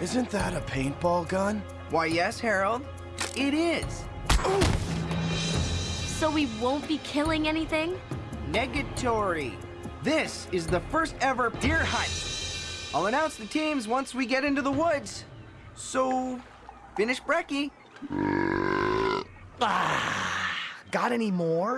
Isn't that a paintball gun? Why, yes, Harold. It is. So we won't be killing anything? Negatory. This is the first ever deer hunt. I'll announce the teams once we get into the woods. So, finish brekkie. Ah, got any more?